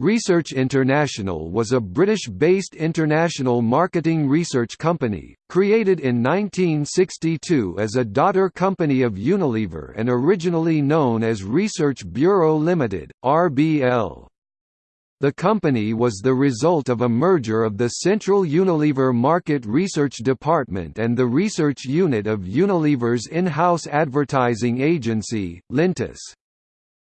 Research International was a British-based international marketing research company, created in 1962 as a daughter company of Unilever and originally known as Research Bureau Limited, RBL. The company was the result of a merger of the Central Unilever Market Research Department and the research unit of Unilever's in-house advertising agency, Lintas.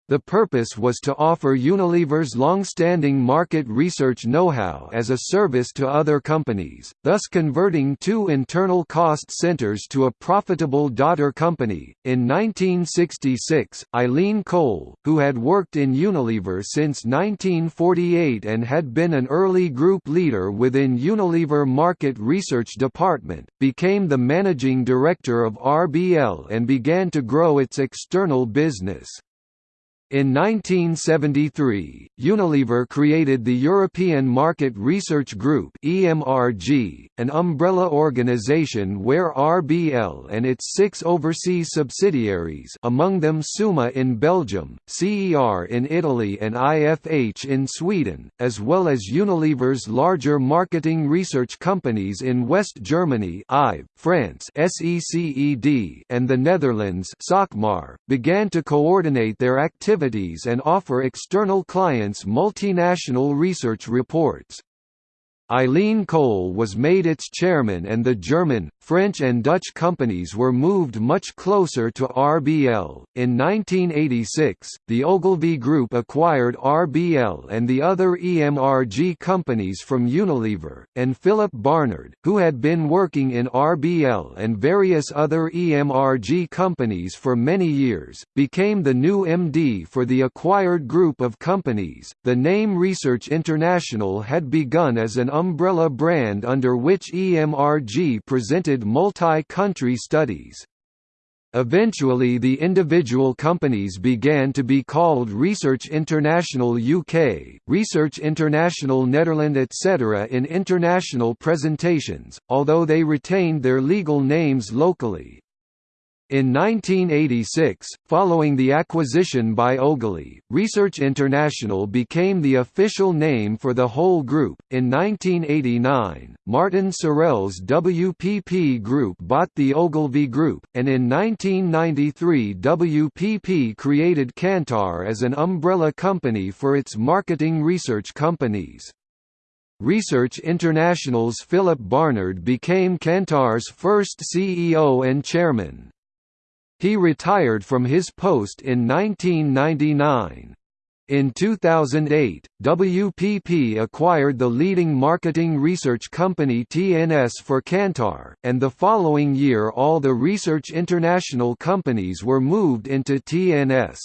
The purpose was to offer Unilever's long-standing market research know-how as a service to other companies, thus converting two internal cost centers to a profitable daughter company. In 1966, Eileen Cole, who had worked in Unilever since 1948 and had been an early group leader within Unilever Market Research Department, became the managing director of RBL and began to grow its external business. In 1973, Unilever created the European Market Research Group (EMRG), an umbrella organization where RBL and its six overseas subsidiaries, among them Suma in Belgium, CER in Italy and IFH in Sweden, as well as Unilever's larger marketing research companies in West Germany, IVE, France, SECED, and the Netherlands, began to coordinate their activities activities and offer external clients multinational research reports. Eileen Cole was made its chairman and the German, French and Dutch companies were moved much closer to RBL. In 1986, the Ogilvy Group acquired RBL and the other EMRG companies from Unilever, and Philip Barnard, who had been working in RBL and various other EMRG companies for many years, became the new MD for the acquired group of companies. The name Research International had begun as an umbrella brand under which EMRG presented multi-country studies. Eventually the individual companies began to be called Research International UK, Research International Netherlands etc. in international presentations, although they retained their legal names locally. In 1986, following the acquisition by Ogilvy, Research International became the official name for the whole group. In 1989, Martin Sorrell's WPP Group bought the Ogilvy Group, and in 1993 WPP created Kantar as an umbrella company for its marketing research companies. Research International's Philip Barnard became Kantar's first CEO and chairman. He retired from his post in 1999. In 2008, WPP acquired the leading marketing research company TNS for Kantar, and the following year all the Research International companies were moved into TNS.